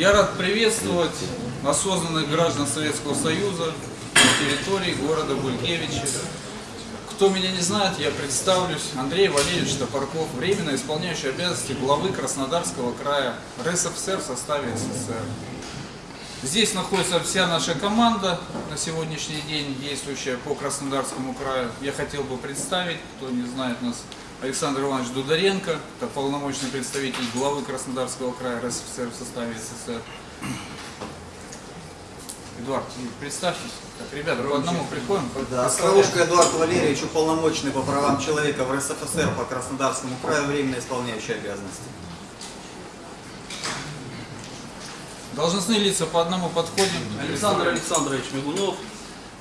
Я рад приветствовать осознанных граждан Советского Союза на территории города Булькевичи. Кто меня не знает, я представлюсь. Андрей Валерьевич Топорков, временно исполняющий обязанности главы Краснодарского края РСФСР в составе СССР. Здесь находится вся наша команда на сегодняшний день, действующая по Краснодарскому краю. Я хотел бы представить, кто не знает нас, Александр Иванович Дударенко, это полномочный представитель главы Краснодарского края РСФСР в составе СССР. Эдуард, представьтесь. Так, ребята, по одному приходим. Да, Остроушко Эдуард Валерьевич, уполномоченный по правам человека в РСФСР по Краснодарскому краю, временно исполняющий обязанности. Должностные лица по одному подходим. Александр Александрович Мигунов,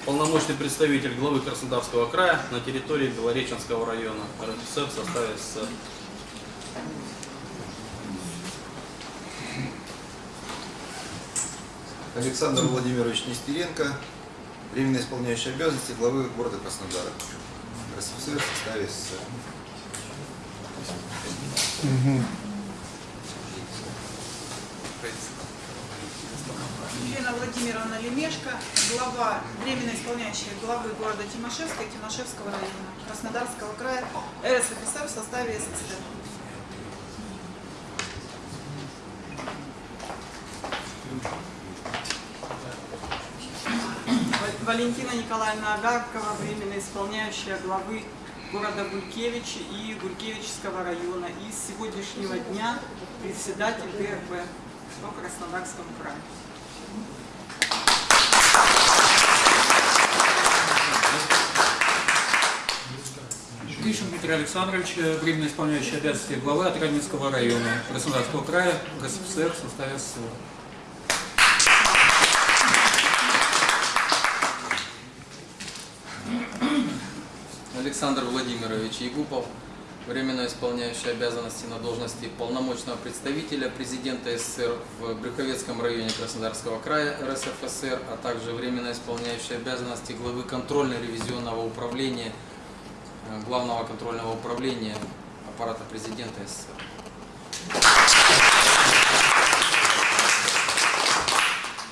полномочный представитель главы Краснодарского края на территории Белореченского района РСФСР в составе СССР. Александр Владимирович Нестеренко, временно исполняющий обязанности главы города Краснодара. РСФСР в составе СССР. Елена Владимировна Лемешко, глава, временно исполняющая главы города Тимошевска и Тимошевского района Краснодарского края РСФСР в составе СССР. Ва- Валентина Николаевна Агаркова, временно исполняющая главы города Гулькевич и Гулькевичского района. И с сегодняшнего дня председатель ДРБ по Краснодарскому краю. Гришин Дмитрий Александрович, э, временно исполняющий обязанности главы Атранинского района Краснодарского края, РСФСР в составе СССР. Александр Владимирович Егупов, временно исполняющий обязанности на должности полномочного представителя президента СССР в Брюховецком районе Краснодарского края РСФСР, а также временно исполняющий обязанности главы контрольно-ревизионного управления э, Главного контрольного управления аппарата президента СССР.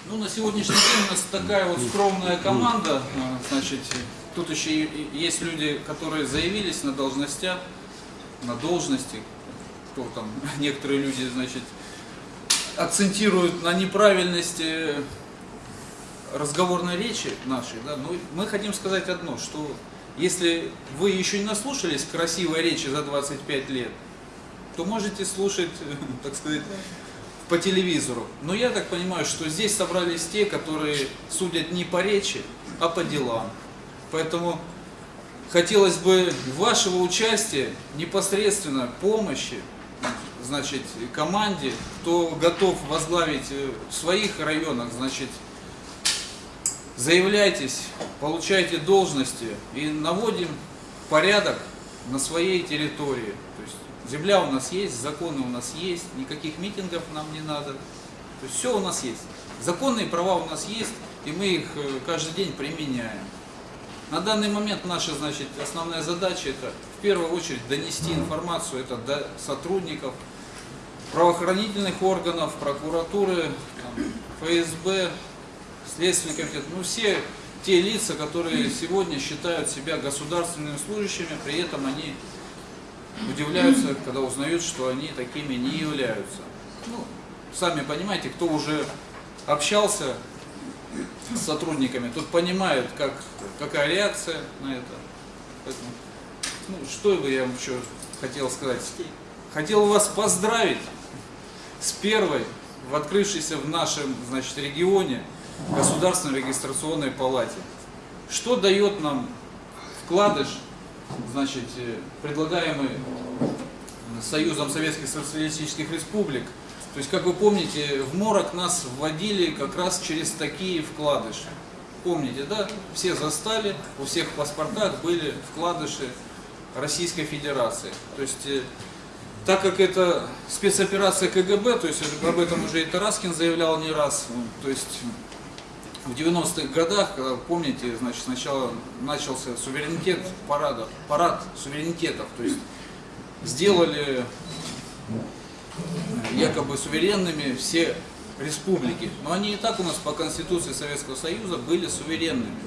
Ну, на сегодняшний день у нас такая вот скромная команда. А, Значит, тут еще есть люди, которые заявились на должностях, на должности. Кто там, некоторые люди, значит, акцентируют на неправильности разговорной речи нашей. Да? Но мы хотим сказать одно, что если вы еще не наслушались красивой речи за 25 лет, то можете слушать, так сказать, по телевизору. Но я так понимаю, что здесь собрались те, которые судят не по речи, а по делам. Поэтому хотелось бы вашего участия, непосредственно помощи, значит, команде, кто готов возглавить э, в своих районах, значит, заявляйтесь, получайте должности и наводим порядок на своей территории. То есть земля у нас есть, законы у нас есть, никаких митингов нам не надо. То есть все у нас есть. Законные права у нас есть, и мы их э, каждый день применяем. На данный момент наша, значит, основная задача это в первую очередь донести информацию это до сотрудников правоохранительных органов, прокуратуры, там, ФСБ, Следственный комитет, ну все те лица, которые сегодня считают себя государственными служащими, при этом они удивляются, когда узнают, что они такими не являются. Ну, сами понимаете, кто уже общался с сотрудниками, тот понимает, как, какая реакция на это. Поэтому, ну, что бы я вам еще хотел сказать. Хотел вас поздравить с первой в открывшейся в нашем значит, регионе Государственной регистрационной палате. Что дает нам вкладыш, значит, э, предлагаемый Союзом Советских Социалистических Республик. То есть, как вы помните, в морок нас вводили как раз через такие вкладыши. Помните, да? Все застали, у всех в паспортах были вкладыши Российской Федерации. То есть, э, так как это спецоперация КГБ, то есть об этом уже и Тараскин заявлял не раз, то есть в 90-х годах, когда, помните, значит, сначала начался суверенитет парада, парад суверенитетов, то есть сделали якобы суверенными все республики, но они и так у нас по Конституции Советского Союза были суверенными.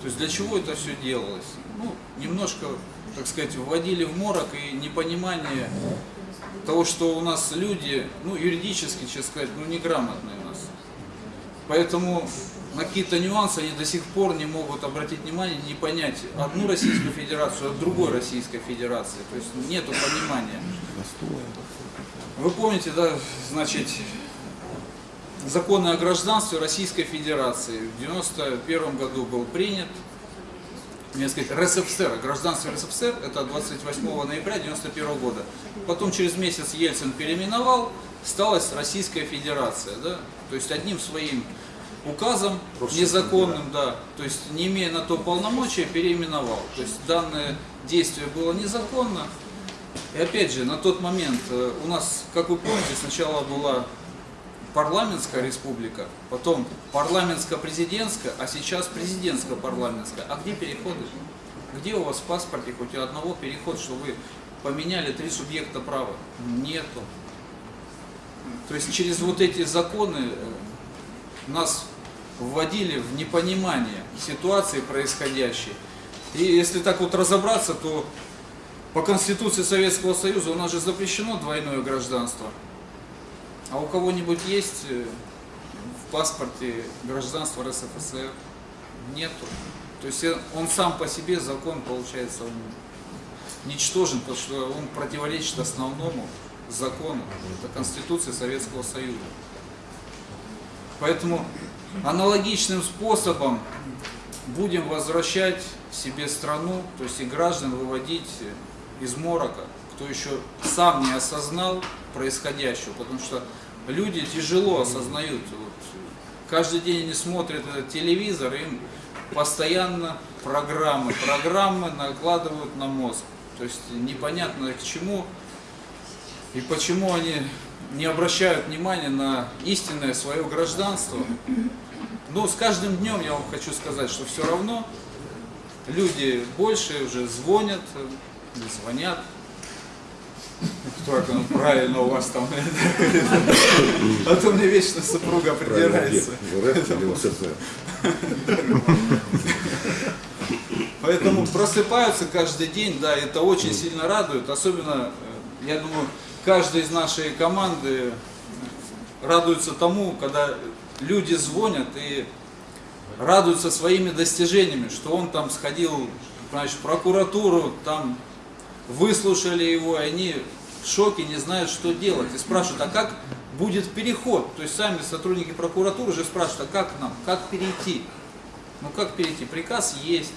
То есть для чего это все делалось? Ну, немножко, так сказать, вводили в морок и непонимание того, что у нас люди, ну, юридически, честно сказать, ну, неграмотные у нас. Поэтому на какие-то нюансы они до сих пор не могут обратить внимание, не понять одну Российскую Федерацию от другой Российской Федерации. То есть нету понимания. Вы помните, да, значит, законы о гражданстве Российской Федерации в 91 году был принят. Мне сказать, РСФСР, гражданство РСФСР, это 28 ноября 91 года. Потом через месяц Ельцин переименовал, сталась Российская Федерация, да, то есть одним своим указом незаконным, да, то есть не имея на то полномочия, переименовал. То есть данное действие было незаконно. И опять же, на тот момент э, у нас, как вы помните, сначала была парламентская республика, потом парламентско-президентская, а сейчас президентско-парламентская. А где переходы? Где у вас в паспорте хоть одного переход, что вы поменяли три субъекта права? Нету. То есть через вот эти законы э, нас вводили в непонимание ситуации происходящей. И если так вот разобраться, то по Конституции Советского Союза у нас же запрещено двойное гражданство. А у кого-нибудь есть э, в паспорте гражданство РСФСР? Нету. То есть э, он сам по себе, закон, получается, он ничтожен, потому что он противоречит основному закону, это Конституции Советского Союза. Поэтому аналогичным способом будем возвращать себе страну, то есть и граждан выводить из морока, кто еще сам не осознал происходящего, потому что люди тяжело осознают. Вот, каждый день они смотрят этот телевизор, им постоянно программы, программы накладывают на мозг. То есть непонятно к чему и почему они не обращают внимания на истинное свое гражданство. Но с каждым днем я вам хочу сказать, что все равно люди больше уже звонят, звонят. Кто это правильно у вас там? А то мне вечно супруга придирается. Поэтому просыпаются каждый день, да, это очень сильно радует. Особенно, э, я думаю, каждый из нашей команды радуется тому, когда люди звонят и радуются своими достижениями, что он там сходил значит, в прокуратуру, там выслушали его, и они в шоке, не знают, что делать. И спрашивают, а как будет переход? То есть сами сотрудники прокуратуры уже спрашивают, а как нам, как перейти? Ну как перейти? Приказ есть.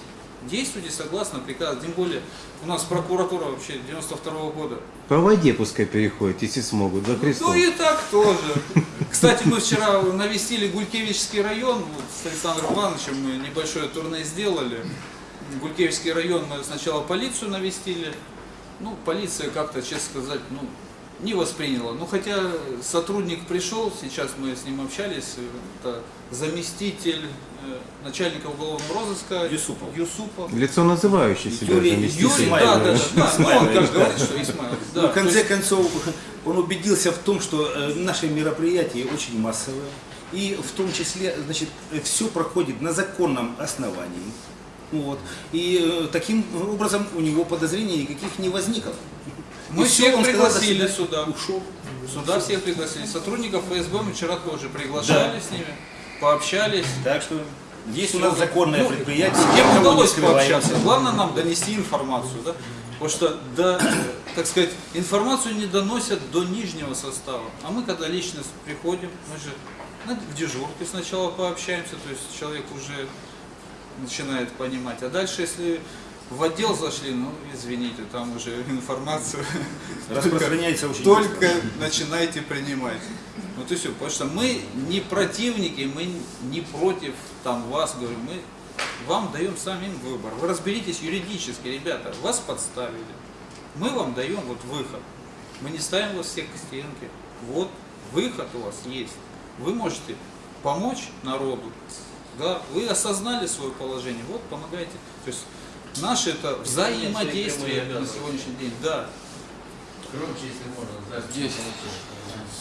Действуйте согласно приказу. Тем более у нас прокуратура вообще 92 -го года. По воде пускай переходят, если смогут, за Христом. Ну и так тоже. Кстати, мы вчера навестили Гулькевичский район, вот с Александром Ивановичем мы небольшое турне сделали. Гулькевичский район мы сначала полицию навестили, ну, полиция как-то, честно сказать, ну, не восприняла. Ну, хотя сотрудник пришел, сейчас мы с ним общались, это заместитель начальника уголовного розыска Юсупов. Юсупов. Лицо называющее себя Юрий-. Юрий, да, да, да, да, ну, он как да. говорит, что да. Ну, в конце есть- концов, он убедился в том, что э, наши мероприятия очень массовые. И в том числе, значит, все проходит на законном основании. Вот. И э, таким образом у него подозрений никаких не возникло. Мы И всех он сказал, пригласили свидания. сюда. Ушел. Сюда всех пригласили. Сотрудников ФСБ мы вчера тоже приглашали с ними, пообщались. Так что есть у нас законное Ну, предприятие. С кем удалось пообщаться? Главное нам донести информацию, да? Потому что, да, так сказать, информацию не доносят до нижнего состава. А мы, когда лично приходим, мы же в дежурке сначала пообщаемся, то есть человек уже начинает понимать. А дальше, если в отдел зашли, ну, извините, там уже информацию Распространяется очень только начинайте принимать. Вот и все. Потому что мы не противники, мы не против там вас, говорю, мы вам даем самим выбор. Вы разберитесь юридически, ребята, вас подставили. Мы вам даем вот выход. Мы не ставим вас всех к стенке. Вот выход у вас есть. Вы можете помочь народу. Да, вы осознали свое положение, вот помогайте. То есть наше это взаимодействие на сегодняшний день. Да. Здесь.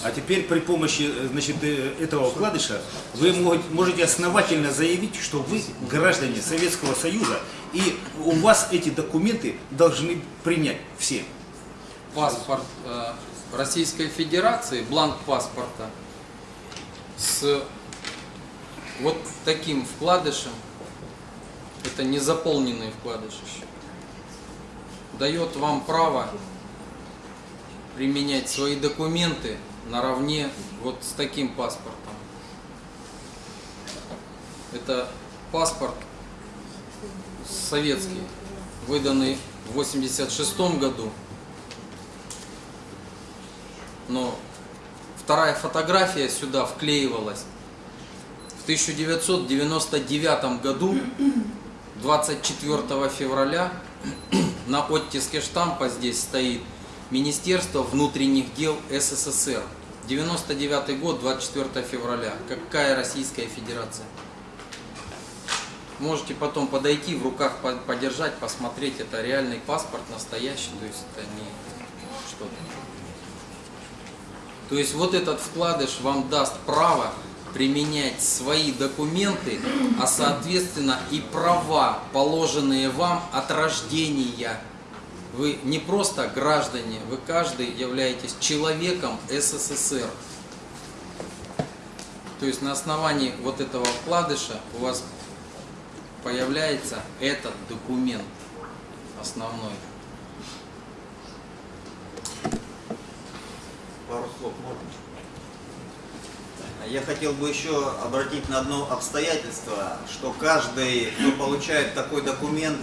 А теперь при помощи э, значит, э, этого вкладыша вы мо- можете основательно заявить, что вы граждане Советского Союза, и у вас эти документы должны принять все. паспорт э, Российской Федерации, бланк паспорта с вот таким вкладышем, это незаполненный вкладыш еще, дает вам право применять свои документы наравне вот с таким паспортом. Это паспорт советский, выданный в 86 году но вторая фотография сюда вклеивалась в 1999 году, 24 февраля, на оттиске штампа здесь стоит Министерство внутренних дел СССР. 99 год, 24 февраля. Какая Российская Федерация? Можете потом подойти, в руках по- подержать, посмотреть. Это реальный паспорт, настоящий, то есть это не что-то. То есть вот этот вкладыш вам даст право применять свои документы, а соответственно и права, положенные вам от рождения. Вы не просто граждане, вы каждый являетесь человеком СССР. То есть на основании вот этого вкладыша у вас появляется этот документ основной. Пару слов можно? Я хотел бы еще обратить на одно обстоятельство, что каждый, кто получает такой документ,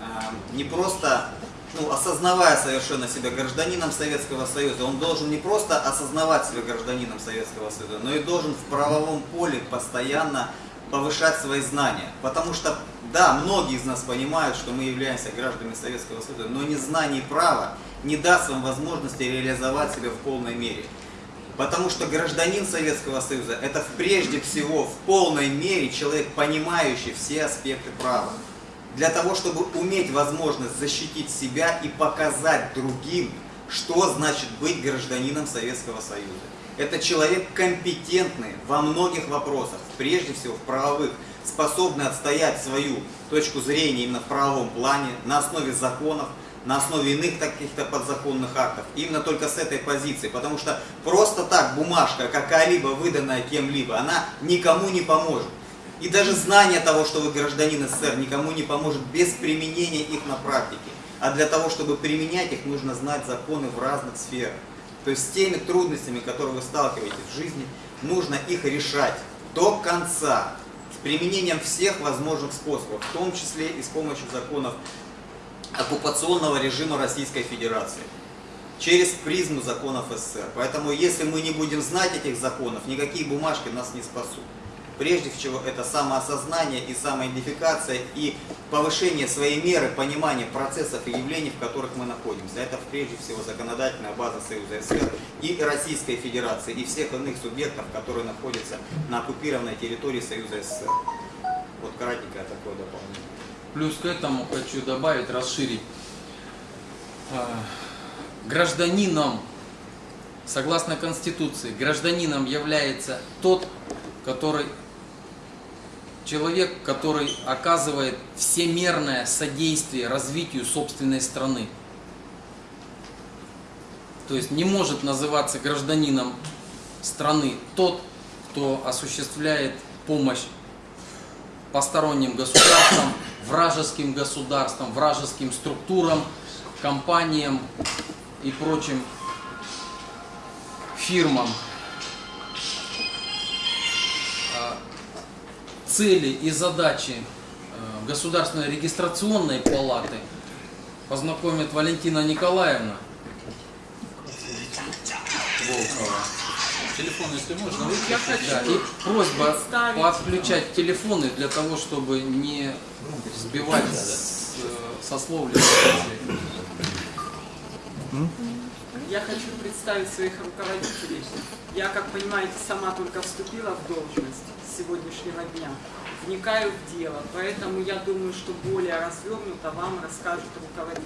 а, не просто, ну, осознавая совершенно себя гражданином Советского Союза, он должен не просто осознавать себя гражданином Советского Союза, но и должен в правовом поле постоянно повышать свои знания. Потому что, да, многие из нас понимают, что мы являемся гражданами Советского Союза, но незнание права не даст вам возможности реализовать себя в полной мере. Потому что гражданин Советского Союза это прежде всего в полной мере человек, понимающий все аспекты права. Для того, чтобы уметь возможность защитить себя и показать другим, что значит быть гражданином Советского Союза. Это человек компетентный во многих вопросах, прежде всего в правовых, способный отстоять свою точку зрения именно в правовом плане, на основе законов, на основе иных каких-то подзаконных актов. Именно только с этой позиции. Потому что просто так бумажка, какая-либо выданная кем-либо, она никому не поможет. И даже знание того, что вы гражданин СССР, никому не поможет без применения их на практике. А для того, чтобы применять их, нужно знать законы в разных сферах. То есть с теми трудностями, которые вы сталкиваетесь в жизни, нужно их решать до конца, с применением всех возможных способов, в том числе и с помощью законов оккупационного режима Российской Федерации через призму законов СССР. Поэтому если мы не будем знать этих законов, никакие бумажки нас не спасут. Прежде всего это самоосознание и самоидентификация и повышение своей меры понимания процессов и явлений, в которых мы находимся. Это прежде всего законодательная база Союза СССР и Российской Федерации и всех иных субъектов, которые находятся на оккупированной территории Союза СССР. Вот кратенькое такое дополнение. Плюс к этому хочу добавить, расширить. А, Гражданином, согласно Конституции, гражданином является тот, который человек, который оказывает всемерное содействие развитию собственной страны. То есть не может называться гражданином страны тот, кто осуществляет помощь посторонним государствам, вражеским государствам, вражеским структурам, компаниям и прочим фирмам. Цели и задачи э, Государственной регистрационной палаты познакомит Валентина Николаевна Волкова. Телефон, если можно, Я выключить. хочу Да, и просьба подключать телефоны для того, чтобы не сбивать с, э, со слов Я хочу представить своих руководителей. Я, как понимаете, сама только вступила в должность сегодняшнего дня, вникаю в дело, поэтому я думаю, что более развернуто вам расскажут руководители.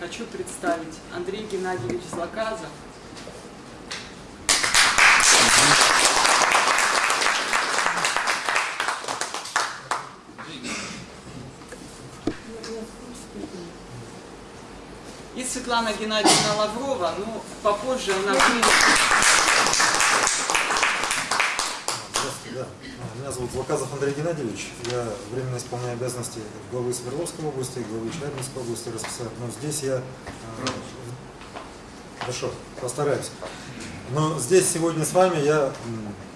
Хочу представить Андрей Геннадьевич Злоказов, и Светлана Геннадьевна Лаврова, но попозже она будет... зовут Лаказов Андрей Геннадьевич. Я временно исполняю обязанности главы Свердловской области, главы Челябинской области РСФСР. Но здесь я... а, Хорошо, постараюсь. Но здесь сегодня с вами я,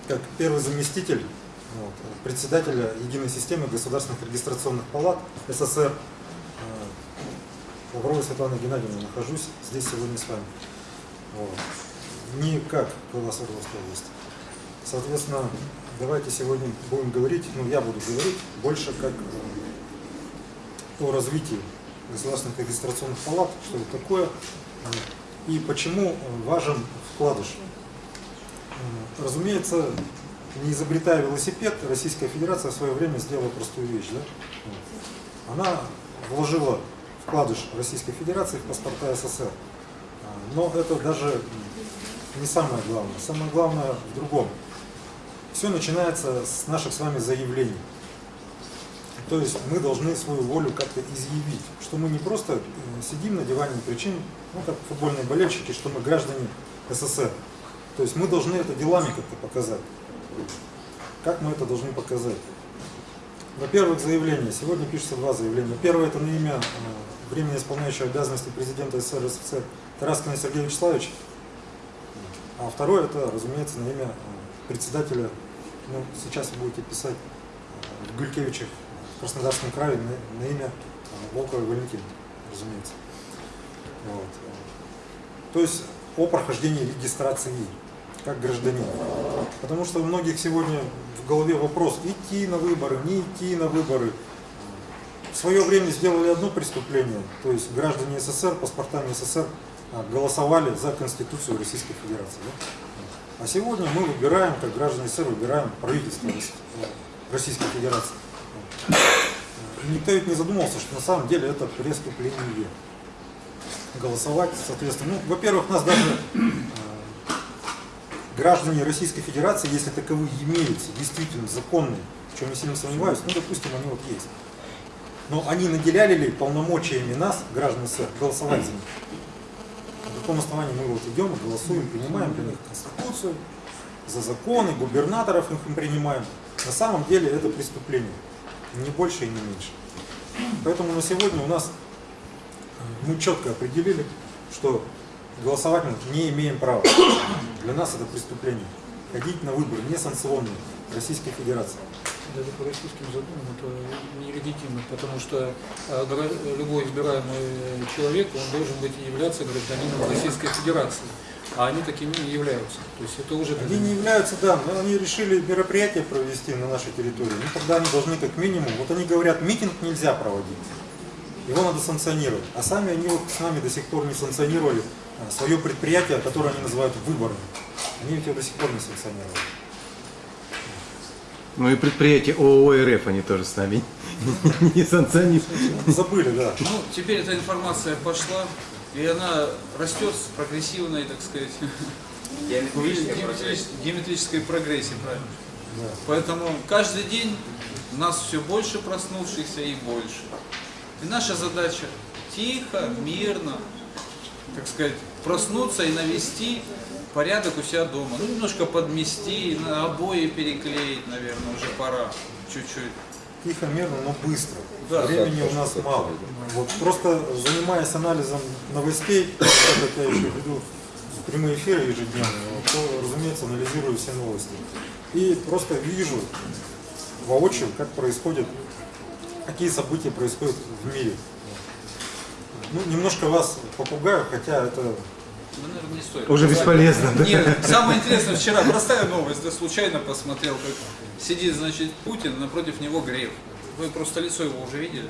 как первый заместитель вот, председателя Единой системы государственных регистрационных палат СССР, а, Лавровой Светланы Геннадьевны, нахожусь здесь сегодня с вами. Вот. Не как глава Свердловской области. Соответственно, давайте сегодня будем говорить, ну я буду говорить больше как о развитии государственных регистрационных палат, что это такое и почему важен вкладыш. Разумеется, не изобретая велосипед, Российская Федерация в свое время сделала простую вещь. Да? Она вложила вкладыш Российской Федерации в паспорта СССР. Но это даже не самое главное. Самое главное в другом. Все начинается с наших с вами заявлений. То есть мы должны свою волю как-то изъявить, что мы не просто э, сидим на диване и кричим, ну как футбольные болельщики, что мы граждане СССР. То есть мы должны это делами как-то показать. Как мы это должны показать? Во-первых, заявление. Сегодня пишется два заявления. Первое это на имя э, временно исполняющего обязанности президента СССР СССР Тараскина Сергея Вячеславовича. А второе это, разумеется, на имя э, председателя, ну, сейчас вы будете писать э, в Гулькевичах в Краснодарском крае на, на имя э, Волковой Валентины, разумеется. Вот. То есть о прохождении регистрации как гражданин. Потому что у многих сегодня в голове вопрос, идти на выборы, не идти на выборы. В свое время сделали одно преступление, то есть граждане СССР, паспортами СССР а, голосовали за Конституцию Российской Федерации. Да? А сегодня мы выбираем, как граждане СССР, выбираем правительство э, Российской Федерации. И никто ведь не задумался, что на самом деле это преступление. Голосовать, соответственно, ну, во-первых, нас даже э, граждане Российской Федерации, если таковые имеются, действительно законные, в чем я сильно сомневаюсь, ну, допустим, они вот есть. Но они наделяли ли полномочиями нас, граждан СССР, голосовать за них? Каком основании мы вот идем, голосуем, принимаем для них Конституцию, за законы, губернаторов их им принимаем. На самом деле это преступление. Не больше и не меньше. Поэтому на сегодня у нас э, мы четко определили, что голосовать мы не имеем права. Для нас это преступление. Ходить на выборы несанкционные Российской Федерации. Даже по российским законам это нелегитимно, потому что э, любой избираемый человек, он должен быть являться гражданином Российской Федерации. А они такими не являются. То есть это уже... Они не являются, да, но они решили мероприятие провести на нашей территории. Ну тогда они должны как минимум, вот они говорят, митинг нельзя проводить. Его надо санкционировать. А сами они вот с нами до сих пор не санкционировали а, свое предприятие, которое они называют выборами. Они ведь его до сих пор не санкционировали. Ну и предприятие ООО РФ они тоже с нами не санкционируют. Забыли, да. Ну, теперь эта информация пошла, и она растет с прогрессивной, так сказать, геометрической, прогрессии, правильно? Да. Поэтому каждый день у нас все больше проснувшихся и больше. И наша задача тихо, мирно, так сказать, проснуться и навести порядок у себя дома. Ну, немножко подмести, обои переклеить, наверное, уже пора чуть-чуть. Тихо, мирно, но быстро. Да. Времени у нас мало. Вот просто занимаясь анализом новостей, так как я еще веду прямые эфиры ежедневные, то, разумеется, анализирую все новости. И просто вижу воочию, как происходит, какие события происходят в мире. Ну, немножко вас попугаю, хотя это Ну, наверное, не стоит. Уже бесполезно, да? Нет, самое интересное, вчера простая новость, да случайно посмотрел, как сидит, значит, Путин, напротив него Греф. Вы просто лицо его уже видели?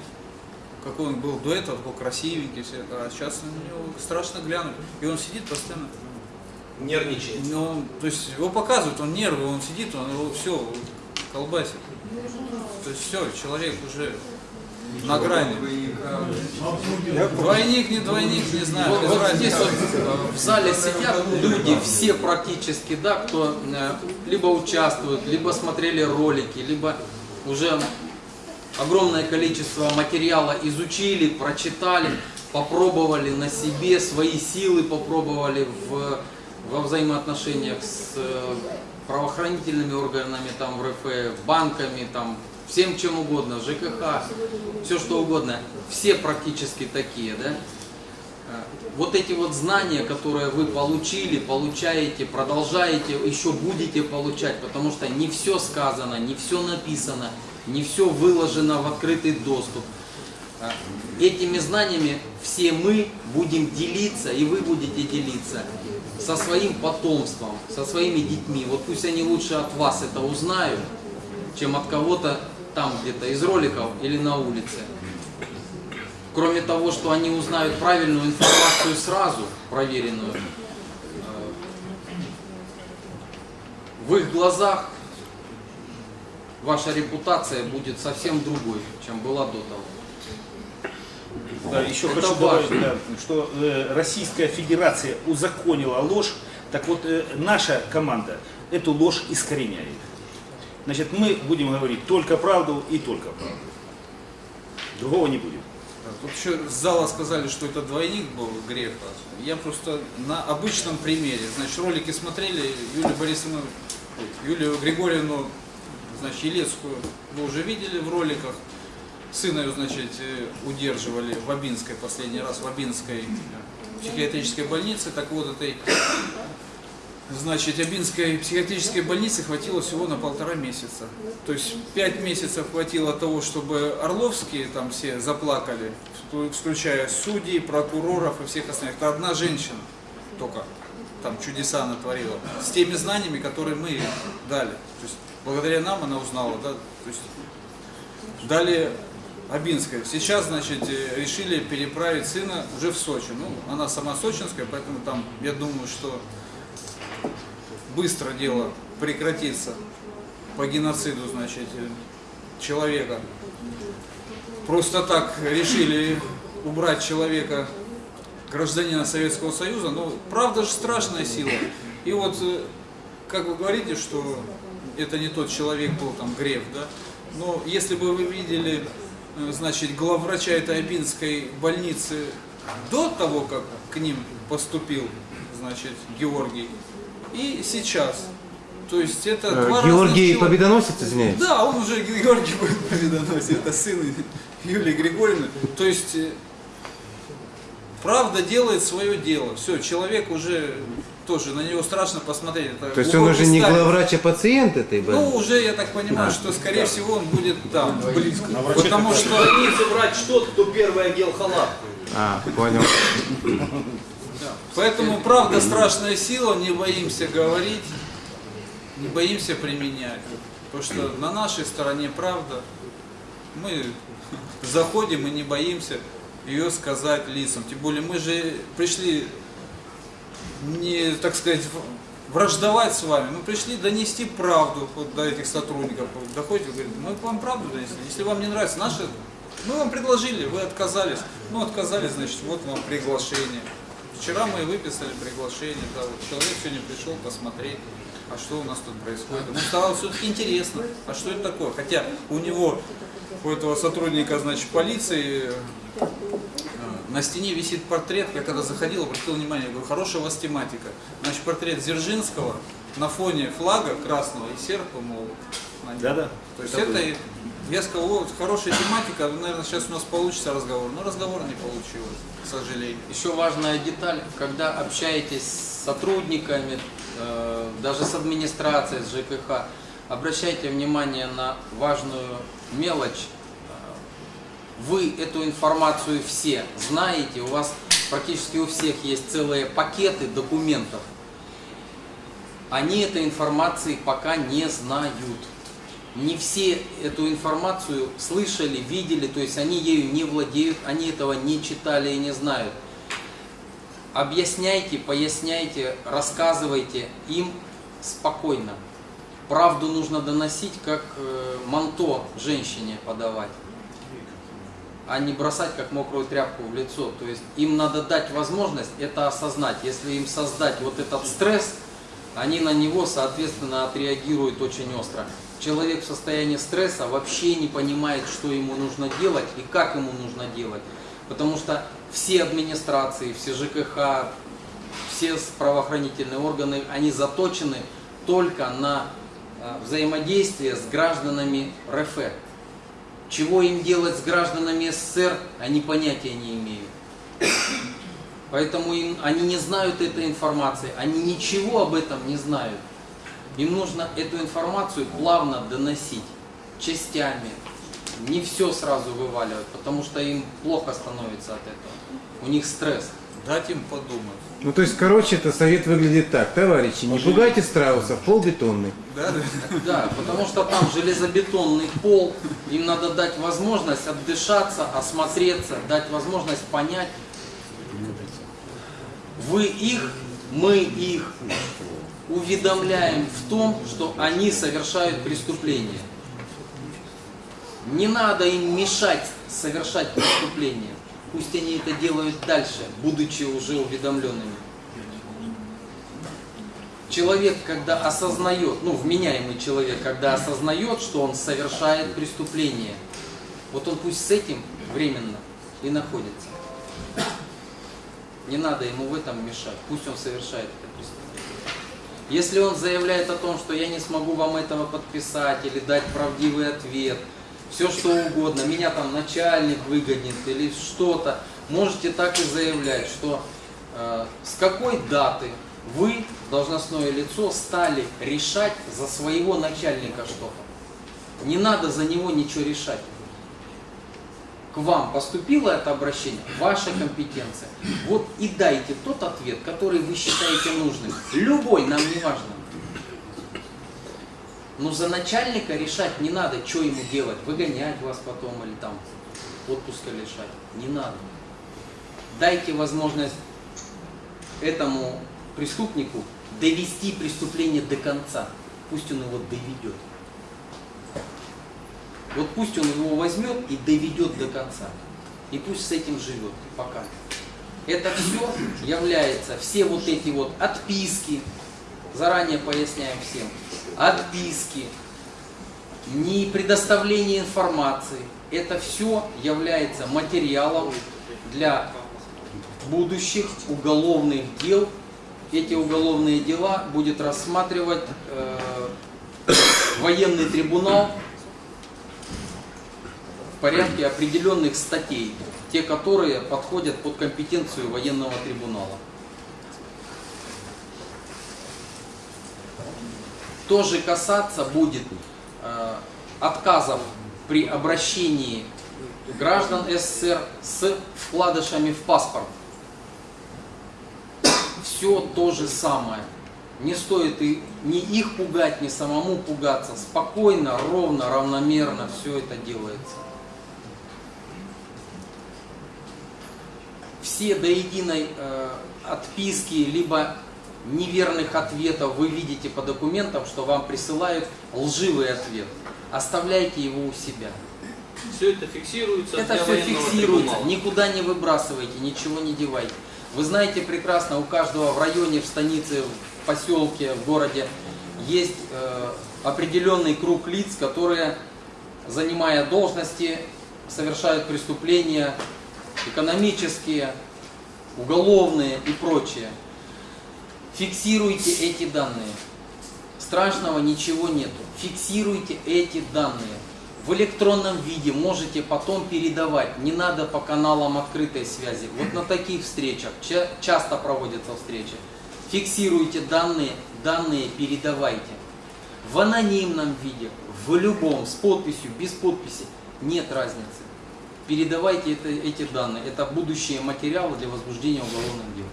Какой он был до этого, такой красивенький, все, а сейчас на него страшно глянуть. И он сидит постоянно. Нервничает. Ну, то есть его показывают, он нервы, он сидит, он его все колбасит. То есть все, человек уже на грани. Двойник, не двойник, не знаю. Вот, вот здесь вот э, в зале сидят люди, все практически, да, кто э, либо участвует, либо смотрели ролики, либо уже огромное количество материала изучили, прочитали. попробовали на себе, свои силы попробовали в, во взаимоотношениях с э, правоохранительными органами, там, в РФ, банками, там, всем чем угодно, ЖКХ, все что угодно. Все практически такие, да? Э, Вот эти вот знания, которые вы получили, получаете, продолжаете, еще будете получать, потому что не все сказано, не все написано, не все выложено в открытый доступ. А, Этими знаниями все мы будем делиться, и вы будете делиться со своим потомством, со своими детьми. Вот пусть они лучше от вас это узнают, чем от кого-то там где-то из роликов или на улице. Кроме того, что они узнают правильную информацию сразу, проверенную, э, в их глазах ваша репутация будет совсем другой, чем была до того. Да, еще Это хочу важно. добавить, да, что э, Российская Федерация узаконила ложь, так вот э, наша команда эту ложь искореняет. Значит, мы будем говорить только правду и только правду. Другого не будет. Тут еще с зала сказали, что это двойник был греха. Я просто на обычном примере. Значит, ролики смотрели, Юлию Борисовну, Юлию Григорьевну, значит, Елецкую вы уже видели в роликах. Сына ее, значит, э, удерживали в Абинской последний раз, в Абинской психиатрической больнице. Так вот, этой, значит, Абинской психиатрической больницы хватило всего на полтора месяца. То есть пять месяцев хватило того, чтобы Орловские там все заплакали, вклю- включая судей, прокуроров и всех остальных. Это одна женщина только там чудеса натворила. С теми знаниями, которые мы дали. То есть благодаря нам она узнала, да, то есть Далее Абинская. Сейчас, значит, решили переправить сына уже в Сочи. Ну, она сама сочинская, поэтому там, я думаю, что быстро дело прекратится по геноциду, значит, человека. Просто так решили убрать человека, гражданина Советского Союза. Ну, правда же страшная сила. И вот, э, как вы говорите, что это не тот человек был, там, Греф, да? Но если бы вы видели, э, значит, главврача этой Абинской больницы до того, как к ним поступил, значит, Георгий, и сейчас. То есть это Э, два Георгий разных. Победоносец, извиняюсь? Да, он уже Георгий будет победоносить, это сын Юлии Григорьевны. То есть э, правда делает свое дело. Все, человек уже тоже, на него страшно посмотреть. Это То есть он уже не главврач, а пациент этой Ну, больницы? уже я так понимаю, что скорее всего он будет там, близко. А Потому что больнице брать тот, кто первый одел халат. А, понял. Поэтому правда страшная сила, не боимся говорить, не боимся применять. Потому что на нашей стороне правда. Мы заходим и не боимся ее сказать лицам. Тем более мы же пришли не, так сказать, враждовать с вами. Мы пришли донести правду вот до этих сотрудников. Доходите, говорит, мы вам правду донесли. Если вам не нравится наше, мы вам предложили, вы отказались. Ну, отказались, значит, вот вам приглашение. Вчера мы выписали приглашение, да, вот человек сегодня пришел посмотреть, а что у нас тут происходит. Ему стало все-таки интересно, а что это такое. Хотя у него, у этого сотрудника, значит, полиции, э, на стене висит портрет, я когда заходил, обратил внимание, я говорю, хорошая у вас тематика. Значит, портрет Дзержинского на фоне флага красного и серпа, мол, нем. Да-да. То есть это, и- я сказал, хорошая тематика, наверное, сейчас у нас получится разговор. Но разговор не получилось, сожалению. Еще важная деталь, когда общаетесь с сотрудниками, э, даже с администрацией, с ЖКХ, обращайте внимание на важную мелочь. Вы эту информацию все знаете, у вас практически у всех есть целые пакеты документов. Они этой информации пока не знают. Не все эту информацию слышали, видели, то есть они ею не владеют, они этого не читали и не знают. Объясняйте, поясняйте, рассказывайте им спокойно. Правду нужно доносить, как э, манто женщине подавать, а не бросать как мокрую тряпку в лицо. То есть им надо дать возможность это осознать. Если им создать вот этот стресс, они на него, соответственно, отреагируют очень остро. Человек в состоянии стресса вообще не понимает, что ему нужно делать и как ему нужно делать. Потому что все администрации, все ЖКХ, все правоохранительные органы, они заточены только на э, взаимодействие с гражданами РФ. Чего им делать с гражданами СССР, они понятия не имеют. Поэтому им, они не знают этой информации, они ничего об этом не знают. Им нужно эту информацию плавно доносить, частями, не все сразу вываливать, потому что им плохо становится от этого. У них стресс. Дать им подумать. Ну, то есть, короче, это совет выглядит так. Товарищи, не пугайте страусов, пол бетонный. Да, да. Да, потому что там железобетонный пол, им надо дать возможность отдышаться, осмотреться, дать возможность понять. Вы их, мы их уведомляем в том, что они совершают преступление. Не надо им мешать совершать преступление. Пусть они это делают дальше, будучи уже уведомленными. Человек, когда осознает, ну, вменяемый человек, когда осознает, что он совершает преступление, вот он пусть с этим временно и находится. Не надо ему в этом мешать, пусть он совершает это преступление. Если он заявляет о том, что я не смогу вам этого подписать или дать правдивый ответ, все что угодно, меня там начальник выгонит или что-то, можете так и заявлять, что э, с какой даты вы, должностное лицо, стали решать за своего начальника что-то. Не надо за него ничего решать. К вам поступило это обращение, ваша компетенция. Вот и дайте тот ответ, который вы считаете нужным. Любой, нам не важно. Но за начальника решать не надо, что ему делать, выгонять вас потом или там отпуска лишать. Не надо. Дайте возможность этому преступнику довести преступление до конца. Пусть он его доведет. Вот пусть он его возьмет и доведет до конца. И пусть с этим живет пока. Это все является, все вот эти вот отписки, заранее поясняем всем, отписки, не предоставление информации, это все является материалом для будущих уголовных дел. Эти уголовные дела будет рассматривать э, военный трибунал порядке определенных статей, те, которые подходят под компетенцию военного трибунала. Тоже касаться будет э, отказов при обращении граждан СССР с вкладышами в паспорт. Все то же самое. Не стоит и ни их пугать, ни самому пугаться. Спокойно, ровно, равномерно все это делается. Все до единой э, отписки, либо неверных ответов вы видите по документам, что вам присылают лживый ответ. Оставляйте его у себя. Все это фиксируется Это все фиксируется, трибунала. никуда не выбрасывайте, ничего не девайте. Вы знаете прекрасно, у каждого в районе, в станице, в поселке, в городе есть э, определенный круг лиц, которые, занимая должности, совершают преступления экономические, уголовные и прочее. Фиксируйте эти данные. Страшного ничего нету. Фиксируйте эти данные. В электронном виде можете потом передавать. Не надо по каналам открытой связи. Вот на таких встречах ча- часто проводятся встречи. Фиксируйте данные, данные передавайте. В анонимном виде, в любом, с подписью, без подписи, нет разницы. Передавайте это, эти данные. Это будущие материалы для возбуждения уголовных дел.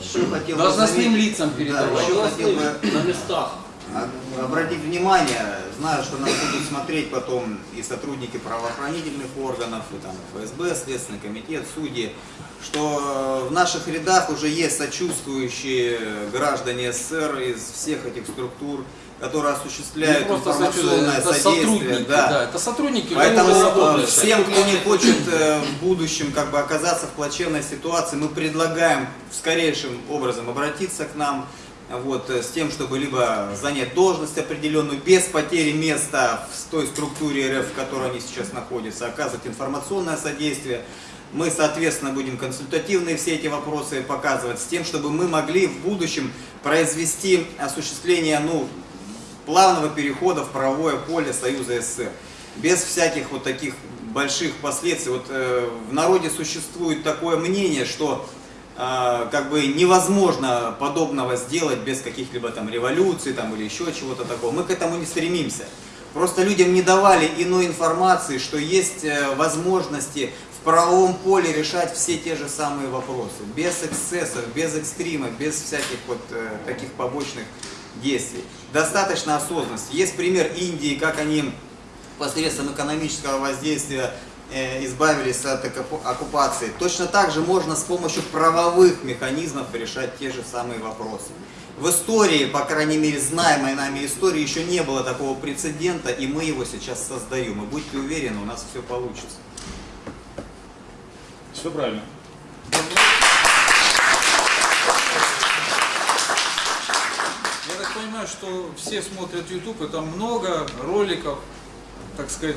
Еще хотел бы Должностным лицам Да, передавать. еще хотел бы на местах. а- обратить внимание, знаю, что нас будут смотреть потом и сотрудники правоохранительных органов, и там ФСБ, Следственный комитет, судьи, что в наших рядах уже есть сочувствующие граждане СССР из всех этих структур, которые осуществляют просто информационное это содействие. сотрудники, да. это сотрудники Поэтому всем, кто не хочет э, в будущем как бы оказаться в плачевной ситуации, мы предлагаем скорейшим образом обратиться к нам. вот, э, с тем, чтобы либо занять должность определенную без потери места в той структуре РФ, в которой они сейчас находятся, оказывать информационное содействие. Мы, соответственно, будем консультативные все эти вопросы показывать, с тем, чтобы мы могли в будущем произвести осуществление ну, плавного перехода в правовое поле Союза СССР. Без всяких вот таких больших последствий. Вот э, в народе существует такое мнение, что э, как бы невозможно подобного сделать без каких-либо там революций там, или еще чего-то такого. Мы к этому не стремимся. Просто людям не давали иной информации, что есть э, возможности в правовом поле решать все те же самые вопросы. Без эксцессов, без экстрима, без всяких вот э, таких побочных действий. Достаточно осознанности. Есть пример Индии, как они посредством экономического воздействия э, избавились от оккупа- оккупации. Точно так же можно с помощью правовых механизмов решать те же самые вопросы. В истории, по крайней мере, знаемой нами истории, еще не было такого прецедента, и мы его сейчас создаем. И будьте уверены, у нас все получится. Все правильно. Я так понимаю, что все смотрят YouTube, и там много роликов, так сказать,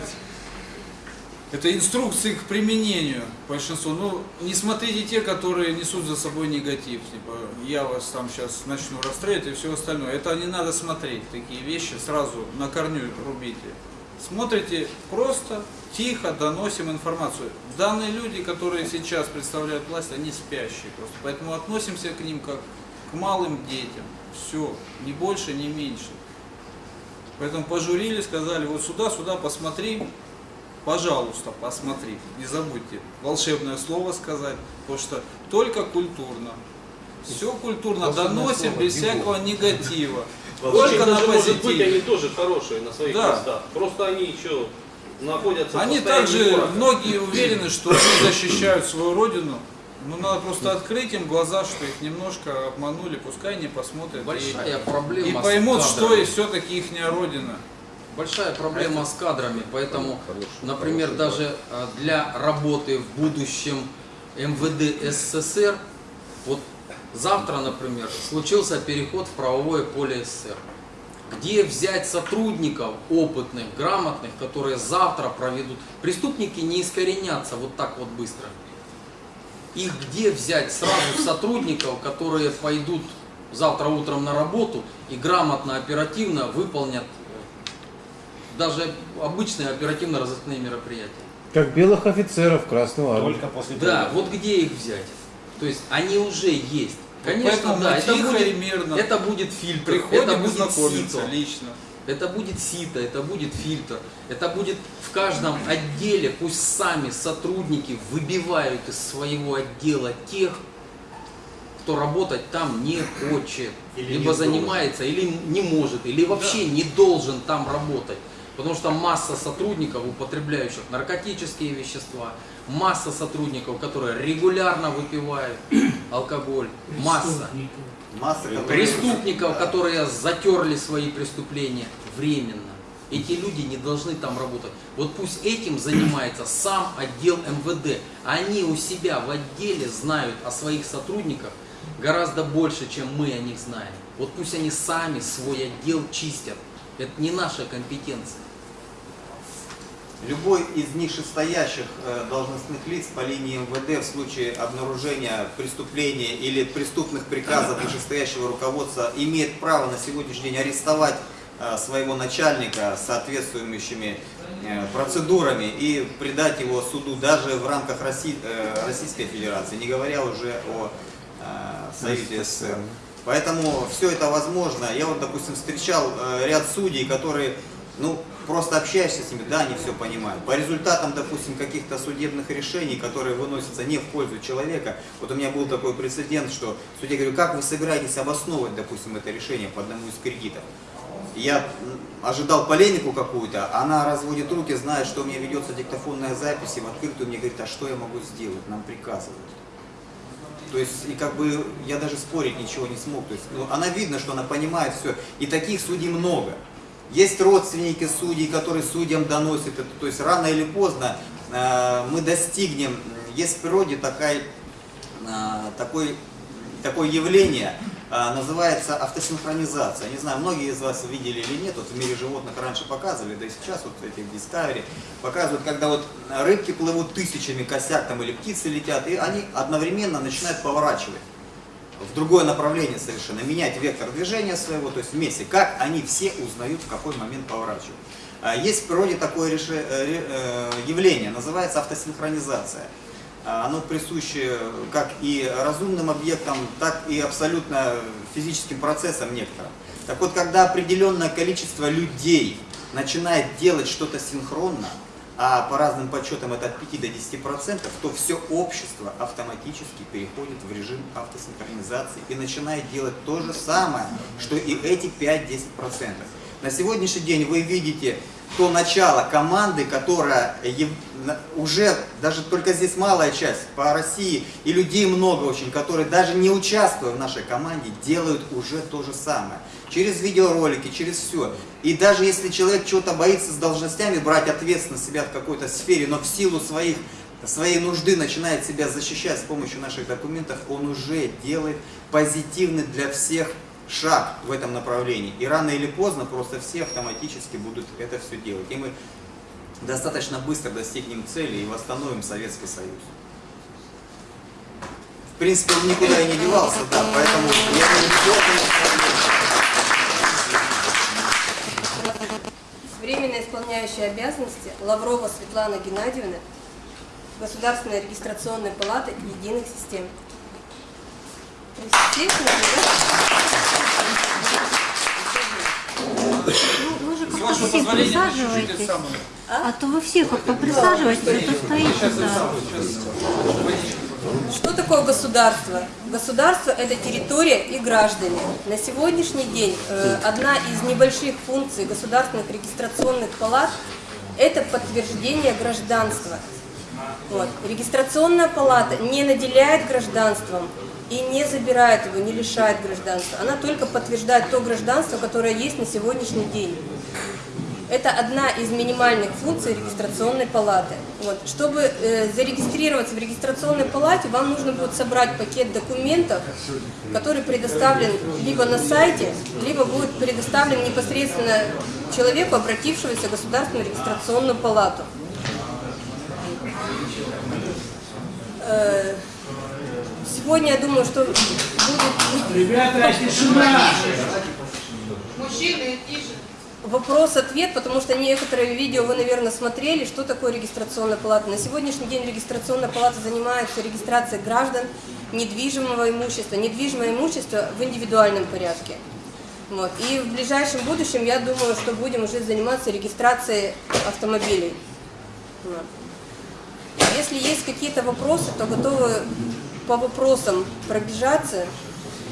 это инструкции к применению большинству. Ну, не смотрите те, которые несут за собой негатив. Типа, я вас там сейчас начну расстреливать и все остальное. Это не надо смотреть, такие вещи сразу на корню рубите. Смотрите просто, тихо доносим информацию. Данные люди, которые сейчас представляют власть, они спящие просто. Поэтому относимся к ним как к малым детям. Все, ни больше, ни меньше. Поэтому пожурили, сказали, вот сюда, сюда посмотри, пожалуйста, посмотри. Не забудьте волшебное слово сказать, потому что только культурно. Все культурно Волшебное доносим без Димон. всякого негатива. Только на быть, позитиве. они тоже хорошие на своих Да. местах. Просто они еще находятся Они также, многие уверены, что они защищают свою родину. Но надо просто открыть им глаза, что их немножко обманули, пускай они посмотрят. Большая и, проблема И поймут, что и все-таки их родина. Большая проблема с кадрами, поэтому, например, даже э, для работы в будущем МВД СССР, вот завтра, например, случился переход в правовое поле СССР. Где взять сотрудников опытных, грамотных, которые завтра проведут? Преступники не искоренятся вот так вот быстро. Их где взять сразу сотрудников, которые пойдут завтра утром на работу и грамотно, оперативно выполнят даже обычные оперативно-розыскные мероприятия. Как белых офицеров Красную Армию. Только после Да, вот где их взять? То есть они уже есть. Конечно, поэтому да, это будет, мирно это будет фильтр, Приходим это будет сито. лично. Это будет сито, это будет фильтр, это будет в каждом отделе, пусть сами сотрудники выбивают из своего отдела тех, кто работать там не хочет, Или либо не занимается, или не может, или вообще не должен там работать. Потому что масса сотрудников, употребляющих наркотические вещества, масса сотрудников, которые регулярно выпивают алкоголь, масса. Масса, Преступников, которые затерли свои преступления временно. Эти люди не должны там работать. Вот пусть этим занимается сам отдел МВД. Они у себя в отделе знают о своих сотрудниках гораздо больше, чем мы о них знаем. Вот пусть они сами свой отдел чистят. Это не наша компетенция. Любой из нижестоящих э, должностных лиц по линии МВД в случае обнаружения преступления или преступных приказов вышестоящего руководства имеет право на сегодняшний день арестовать э, своего начальника соответствующими э, процедурами и предать его суду даже в рамках Росси- э, Российской Федерации, не говоря уже о Союзе СССР. Поэтому все это возможно. Я вот, допустим, встречал ряд судей, которые, ну, просто общаешься с ними, да, они все понимают. По результатам, допустим, каких-то судебных решений, которые выносятся не в пользу человека, вот у меня был такой прецедент, что судья говорю, как вы собираетесь обосновывать, допустим, это решение по одному из кредитов? Я ожидал полемику какую-то, она разводит руки, знает, что у меня ведется диктофонная запись, и в открытую мне говорит, а что я могу сделать, нам приказывают. То есть, и как бы я даже спорить ничего не смог. То есть, ну, она видно, что она понимает все. И таких судей много. Есть родственники судей, которые судьям доносят это. То есть, рано или поздно э, мы достигнем, есть в природе такая, э, такой, такое явление, а, называется автосинхронизация. Не знаю, многие из вас видели или нет, вот в мире животных раньше показывали, да и сейчас вот в Discovery показывают, когда вот рыбки плывут тысячами косяк там или птицы летят, и они одновременно начинают поворачивать в другое направление совершенно, менять вектор движения своего, то есть вместе, как они все узнают, в какой момент поворачивать. А, Есть в природе такое э, э, явление, называется автосинхронизация. А, Оно присуще как и разумным объектам, так и абсолютно физическим процессам некоторым. Так вот, когда определенное количество людей начинает делать что-то синхронно, а по разным подсчетам это от 5 до 10 процентов, то все общество автоматически переходит в режим автосинхронизации и начинает делать то же самое, что и эти 5-10 процентов. На сегодняшний день вы видите то начало команды, которая уже, даже только здесь малая часть по России, и людей много очень, которые даже не участвуя в нашей команде, делают уже то же самое. Через видеоролики, через все. И даже если человек чего-то боится с должностями брать ответственность себя в какой-то сфере, но в силу своих своей нужды начинает себя защищать с помощью наших документов, он уже делает позитивный для всех шаг в этом направлении. И рано или поздно просто все автоматически будут это все делать. И мы достаточно быстро достигнем цели и восстановим Советский Союз. В принципе, он никуда и не девался, да, поэтому я думаю, Временно исполняющая обязанности Лаврова Светлана Геннадьевна, Государственная регистрационная палата единых систем. Естественно, С как-то вашего все позволения, чуть-чуть самое. А то вы все как-то присаживаетесь, а то стоите, да. Что такое государство? Государство – это территория и граждане. На сегодняшний день э, одна из небольших функций государственных регистрационных палат – это подтверждение гражданства. Вот. Регистрационная палата не наделяет гражданством и не забирает его, не лишает гражданства. Она только подтверждает то гражданство, которое есть на сегодняшний день. Это одна из минимальных функций регистрационной палаты. Вот. Чтобы э, зарегистрироваться в регистрационной палате, вам нужно будет собрать пакет документов, который предоставлен либо на сайте, либо будет предоставлен непосредственно человеку, обратившемуся в Государственную регистрационную палату. Э, Сегодня я думаю, что будет... Ребята, тишина! Мужчины, тише. Вопрос-ответ, потому что некоторые видео вы, наверное, смотрели, что такое регистрационная палата. На сегодняшний день регистрационная палата занимается регистрацией граждан недвижимого имущества. Недвижимое имущество в индивидуальном порядке. Вот. И в ближайшем будущем, я думаю, что будем уже заниматься регистрацией автомобилей. Вот. Если есть какие-то вопросы, то готовы по вопросам пробежаться.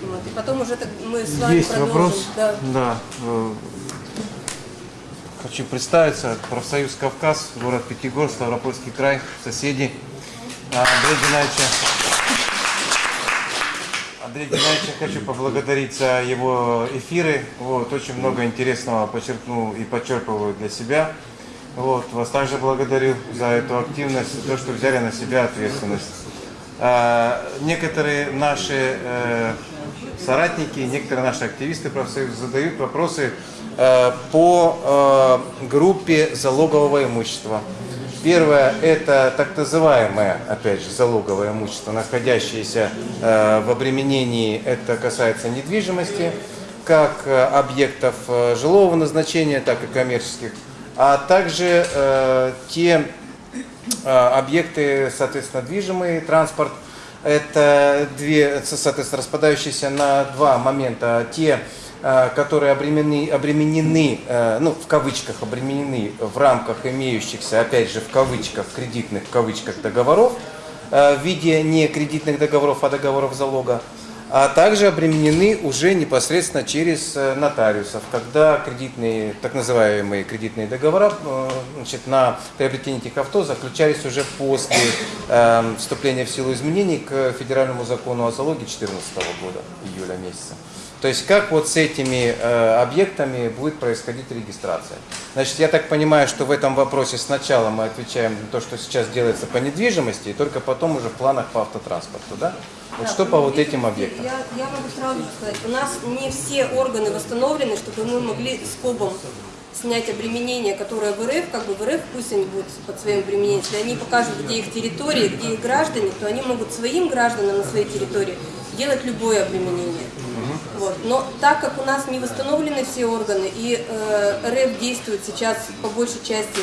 Вот. И потом уже так мы с вами Есть продолжим. вопрос? Да. Да. э, Хочу представиться. Профсоюз Кавказ, город Пятигорск, Ставропольский край, соседи. А, Андрей Геннадьевича. Андрей Геннадьевича хочу поблагодарить за его эфиры. Вот, очень много интересного подчеркнул и подчерпываю для себя. Вот, вас также благодарю за эту активность, за то, что взяли на себя ответственность. А, некоторые наши э, соратники, некоторые наши активисты профсоюза задают вопросы э, по э, группе залогового имущества. Первое – это так называемое, опять же, залоговое имущество, находящееся в обременении, это касается недвижимости, как объектов жилого назначения, так и коммерческих, а также те объекты, соответственно, движимый транспорт, это две, соответственно, распадающиеся на два момента. Те, э, которые обременены, обременены, э, ну, в кавычках, обременены в рамках имеющихся, опять же, в кавычках, кредитных, в кавычках, договоров, э, в виде не кредитных договоров, а договоров залога, а также обременены уже непосредственно через э, нотариусов, когда кредитные, так называемые кредитные договора э, значит, на приобретение этих авто заключались уже после э, вступления в силу изменений к федеральному закону о залоге 2014 года, июля месяца. То есть как вот с этими э, объектами будет происходить регистрация. Значит, я так понимаю, что в этом вопросе сначала мы отвечаем на то, что сейчас делается по недвижимости, и только потом уже в планах по автотранспорту, да? Вот Да, что по вот этим объектам? Я, я могу сразу сказать, у нас не все органы восстановлены, чтобы мы могли скобом снять обременение, которое в РФ, как бы в РФ пусть они будут под своим обременением, если они покажут, где их территории, где их граждане, то они могут своим гражданам на своей территории делать любое обременение. Вот. Но так как у нас не восстановлены все органы и э, РФ действует сейчас по большей части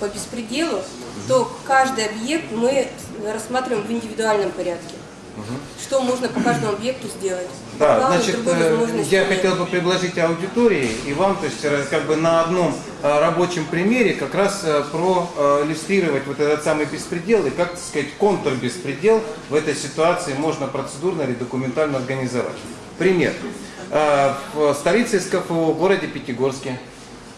по беспределу, то каждый объект мы рассматриваем в индивидуальном порядке. Что можно по каждому объекту сделать? Да, плану значит, э, я нет. хотел бы предложить аудитории и вам, то есть э, как бы на одном э, рабочем примере как раз проиллюстрировать вот этот самый беспредел и как, так сказать, контрбеспредел в этой ситуации можно процедурно или документально организовать. Пример. Э, В столице СКФО, в городе Пятигорске,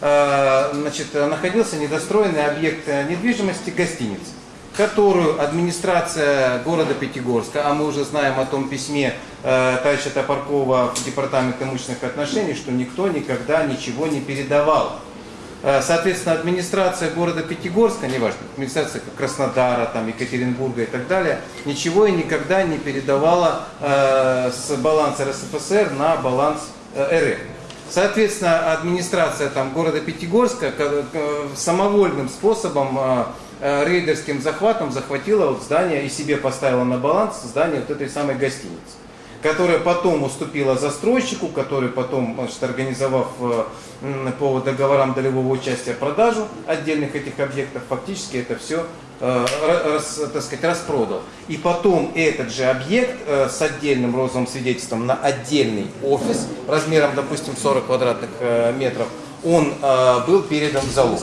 э, значит, находился недостроенный объект недвижимости гостиницы которую администрация города Пятигорска, а мы уже знаем о том письме э, товарища Топоркова в Департамент имущественных отношений, что никто никогда ничего не передавал. Э, Соответственно, администрация города Пятигорска, неважно, администрация Краснодара, там, Екатеринбурга и так далее, ничего и никогда не передавала э, с баланса РСФСР на баланс э, РФ. Соответственно, администрация там, города Пятигорска ка- ка- самовольным способом, э, э, рейдерским захватом захватила вот здание и себе поставила на баланс здание вот этой самой гостиницы которая потом уступила застройщику, который потом, значит, организовав э, по договорам долевого участия продажу отдельных этих объектов, фактически это все так сказать, распродал. И потом этот же объект э, с отдельным розовым свидетельством на отдельный офис размером, допустим, 40 квадратных э, метров, он э, был передан в залог.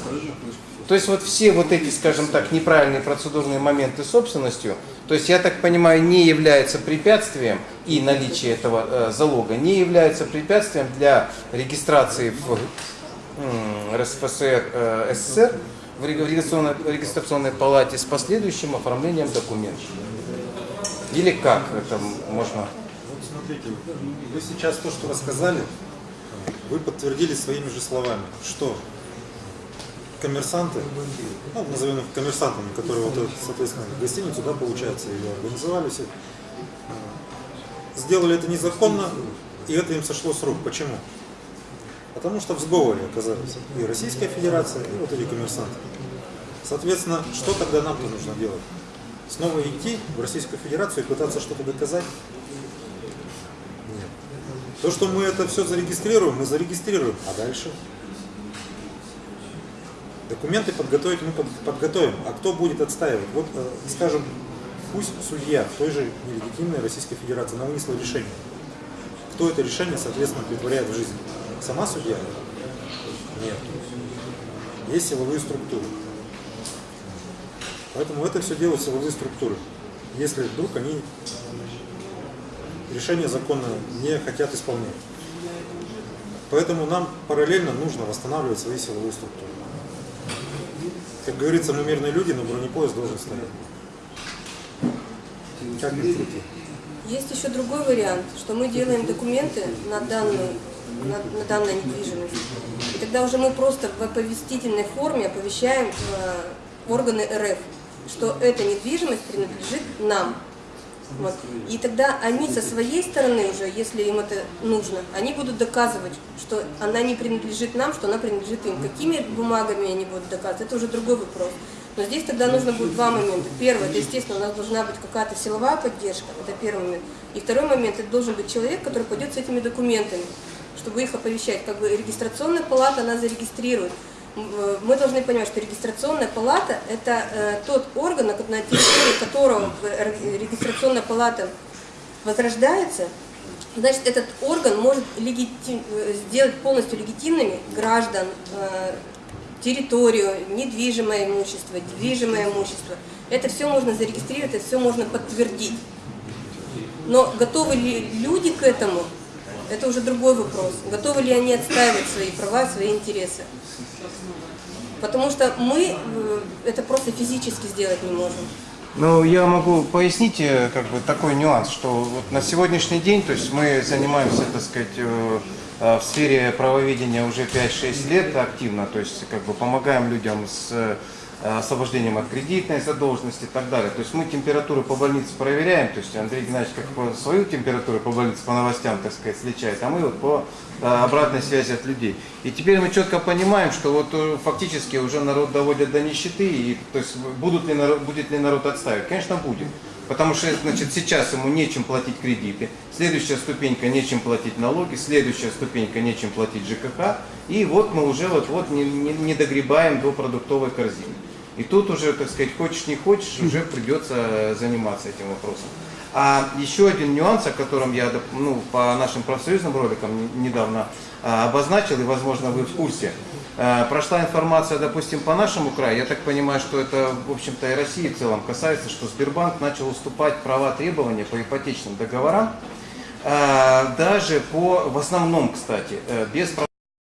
То есть вот все вот эти, скажем так, неправильные процедурные моменты собственностью, то есть я так понимаю, не является препятствием и наличие этого э, залога не является препятствием для регистрации в РСФСР э, СССР в реги- в регистрационной, палате с последующим оформлением документов. Или как это можно? Вот смотрите, вы сейчас то, что рассказали, вы подтвердили своими же словами, что коммерсанты, ну, назовем их коммерсантами, которые вот, соответственно, гостиницу, да, получается, ее организовали все, сделали это незаконно, и это им сошло с рук. Почему? Потому что в сговоре оказались и Российская Федерация, и вот эти коммерсанты. Соответственно, что тогда нам-то нужно делать? Снова идти в Российскую Федерацию и пытаться что-то доказать? Нет. То, что мы это все зарегистрируем, мы зарегистрируем, а дальше? Документы подготовить мы под- подготовим, а кто будет отстаивать? Вот, э, скажем, пусть судья той же нелегитимной Российской Федерации она вынесла решение. Кто это решение, соответственно, притворяет в жизнь? Сама судья? Нет. Есть силовые структуры. Поэтому это все делают силовые структуры. Если вдруг они решение законное не хотят исполнять. Поэтому нам параллельно нужно восстанавливать свои силовые структуры. Как говорится, мы мирные люди, но бронепоезд должен стоять. Есть еще другой вариант, что мы делаем документы на данную, на, на данную недвижимость. И тогда уже мы просто в оповестительной форме оповещаем э, органы РФ, что эта недвижимость принадлежит нам. Вот. И тогда они со своей стороны уже, если им это нужно, они будут доказывать, что она не принадлежит нам, что она принадлежит им. Какими бумагами они будут доказывать, это уже другой вопрос. Но здесь тогда нужно будет два момента. Первый, это, естественно, у нас должна быть какая-то силовая поддержка, это первый момент. И второй момент, это должен быть человек, который пойдет с этими документами, чтобы их оповещать. Как бы регистрационная палата, она зарегистрирует. Э, Мы должны понимать, что регистрационная палата – это э, тот орган, на территории которого э, ре- регистрационная палата возрождается, значит, этот орган может легитим- сделать полностью легитимными граждан, территорию, недвижимое имущество, движимое имущество. Это все можно зарегистрировать, это все можно подтвердить. Но готовы ли люди к этому, это уже другой вопрос. Готовы ли они отстаивать свои права, свои интересы? Потому что мы э, это просто физически сделать не можем. Ну, я могу пояснить э, как бы такой нюанс, что вот на сегодняшний день, то есть мы занимаемся, так сказать, э, в сфере правоведения уже 5-6 лет активно, то есть как бы помогаем людям с э, освобождением от кредитной задолженности и так далее. То есть мы температуру по больнице проверяем, то есть Андрей Геннадьевич как по свою температуру по больнице, по новостям, так сказать, сличает, а мы вот по э, обратной связи от людей. И теперь мы четко понимаем, что вот э, фактически уже народ доводят до нищеты, и то есть будут ли будет ли народ отставить? Конечно, будет. Потому что значит, сейчас ему нечем платить кредиты, следующая ступенька нечем платить налоги, следующая ступенька нечем платить ЖКХ, и вот мы уже вот-вот не, не, не догребаем до продуктовой корзины. И тут уже, так сказать, хочешь не хочешь, уже придется заниматься этим вопросом. А еще один нюанс, о котором я ну, по нашим профсоюзным роликам не- недавно а, обозначил, и, возможно, вы в курсе. А, Прошла информация, допустим, по нашему краю, я так понимаю, что это, в общем-то, и России в целом касается, что Сбербанк начал уступать права требования по ипотечным договорам, а, даже по, в основном, кстати, э, без